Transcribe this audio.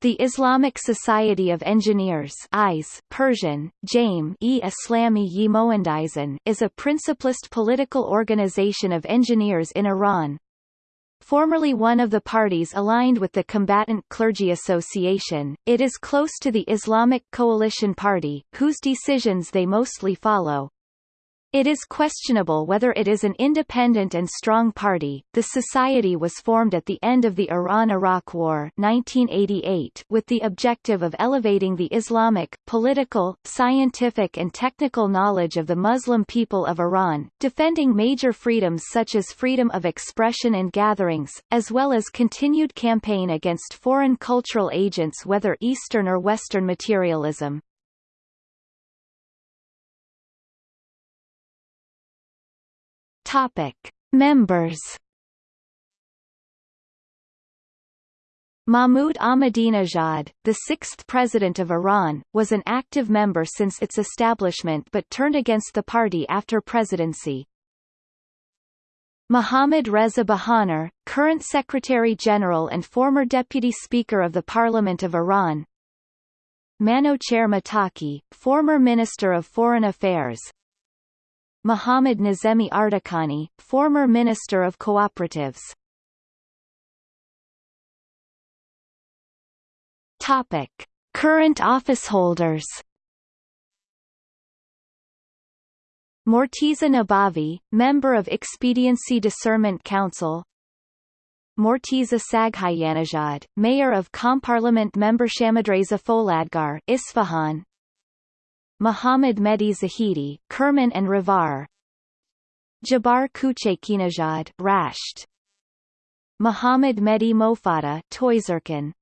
The Islamic Society of Engineers IS, Persian, Jaim e Islami is a principlist political organization of engineers in Iran. Formerly one of the parties aligned with the Combatant Clergy Association, it is close to the Islamic Coalition Party, whose decisions they mostly follow. It is questionable whether it is an independent and strong party. The society was formed at the end of the Iran-Iraq War 1988 with the objective of elevating the Islamic, political, scientific and technical knowledge of the Muslim people of Iran, defending major freedoms such as freedom of expression and gatherings, as well as continued campaign against foreign cultural agents whether Eastern or Western materialism. Topic: Members. Mahmoud Ahmadinejad, the sixth president of Iran, was an active member since its establishment but turned against the party after presidency. Mohammad Reza Bahonar, current Secretary-General and former Deputy Speaker of the Parliament of Iran Manouchehr Mottaki, former Minister of Foreign Affairs Mohammad Nazemi Ardakani, former Minister of Cooperatives. Topic: Current officeholders. Morteza Nabavi, member of Expediency Discernment Council. Morteza Saghayanejad, mayor of Comparliament member Shamadraza Foladgar, Isfahan. Muhammad Mehdi Zahidi, Kerman and Ravar. Jabar Kuchekinejad Rasht. Muhammad Mehdi Mofada Toyzerkan